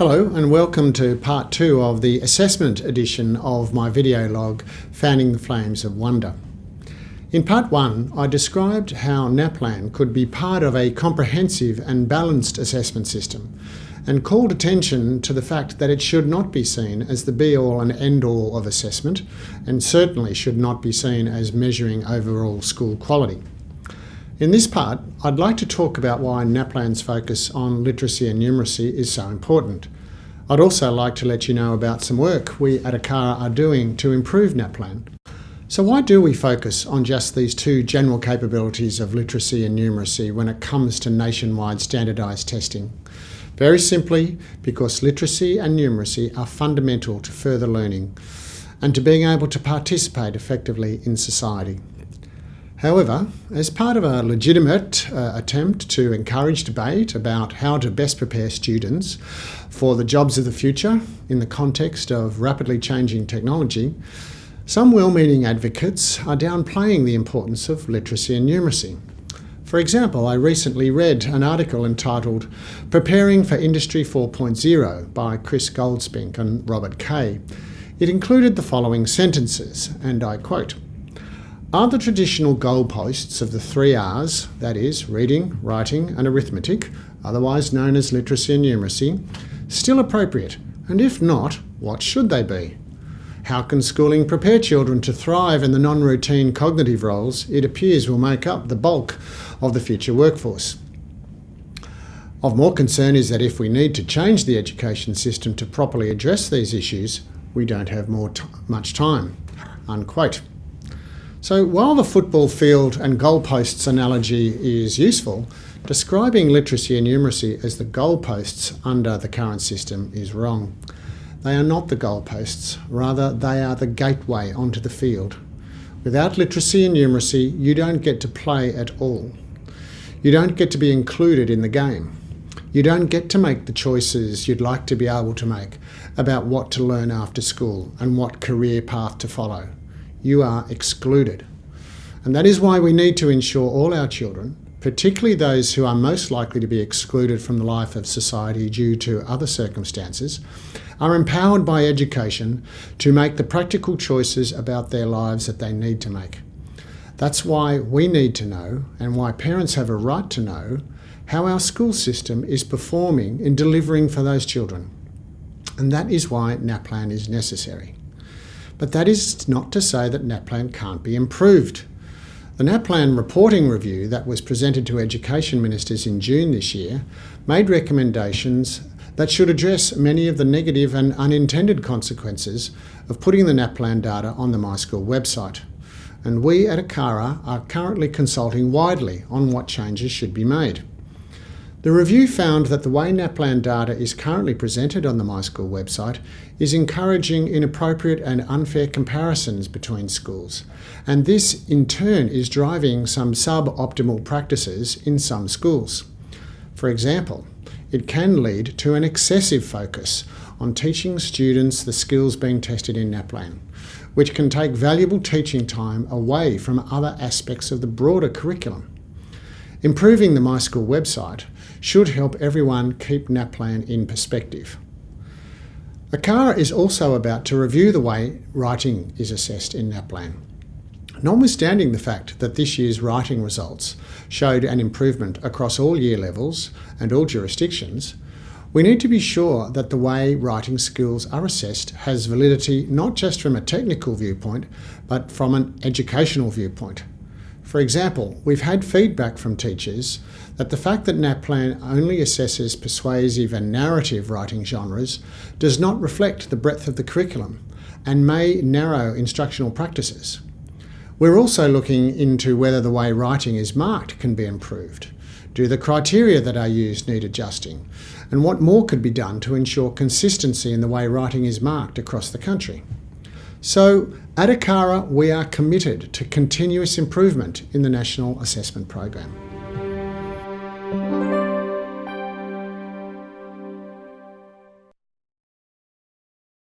Hello and welcome to part two of the assessment edition of my video log, Fanning the Flames of Wonder. In part one, I described how NAPLAN could be part of a comprehensive and balanced assessment system and called attention to the fact that it should not be seen as the be-all and end-all of assessment and certainly should not be seen as measuring overall school quality. In this part, I'd like to talk about why NAPLAN's focus on literacy and numeracy is so important. I'd also like to let you know about some work we at ACARA are doing to improve NAPLAN. So why do we focus on just these two general capabilities of literacy and numeracy when it comes to nationwide standardised testing? Very simply, because literacy and numeracy are fundamental to further learning and to being able to participate effectively in society. However, as part of a legitimate uh, attempt to encourage debate about how to best prepare students for the jobs of the future in the context of rapidly changing technology, some well-meaning advocates are downplaying the importance of literacy and numeracy. For example, I recently read an article entitled Preparing for Industry 4.0 by Chris Goldspink and Robert Kay. It included the following sentences, and I quote, are the traditional goalposts of the three R's, that is, reading, writing and arithmetic, otherwise known as literacy and numeracy, still appropriate? And if not, what should they be? How can schooling prepare children to thrive in the non-routine cognitive roles it appears will make up the bulk of the future workforce? Of more concern is that if we need to change the education system to properly address these issues, we don't have more much time. Unquote. So while the football field and goalposts analogy is useful, describing literacy and numeracy as the goalposts under the current system is wrong. They are not the goalposts, rather they are the gateway onto the field. Without literacy and numeracy, you don't get to play at all. You don't get to be included in the game. You don't get to make the choices you'd like to be able to make about what to learn after school and what career path to follow you are excluded. And that is why we need to ensure all our children, particularly those who are most likely to be excluded from the life of society due to other circumstances, are empowered by education to make the practical choices about their lives that they need to make. That's why we need to know, and why parents have a right to know, how our school system is performing in delivering for those children. And that is why NAPLAN is necessary. But that is not to say that NAPLAN can't be improved. The NAPLAN reporting review that was presented to education ministers in June this year made recommendations that should address many of the negative and unintended consequences of putting the NAPLAN data on the MySchool website. And we at ACARA are currently consulting widely on what changes should be made. The review found that the way NAPLAN data is currently presented on the MySchool website is encouraging inappropriate and unfair comparisons between schools, and this in turn is driving some suboptimal practices in some schools. For example, it can lead to an excessive focus on teaching students the skills being tested in NAPLAN, which can take valuable teaching time away from other aspects of the broader curriculum. Improving the MySchool website should help everyone keep NAPLAN in perspective. ACARA is also about to review the way writing is assessed in NAPLAN. Notwithstanding the fact that this year's writing results showed an improvement across all year levels and all jurisdictions, we need to be sure that the way writing skills are assessed has validity not just from a technical viewpoint, but from an educational viewpoint. For example, we've had feedback from teachers that the fact that NAPLAN only assesses persuasive and narrative writing genres does not reflect the breadth of the curriculum and may narrow instructional practices. We're also looking into whether the way writing is marked can be improved. Do the criteria that are used need adjusting? And what more could be done to ensure consistency in the way writing is marked across the country? So at ACARA, we are committed to continuous improvement in the National Assessment Program.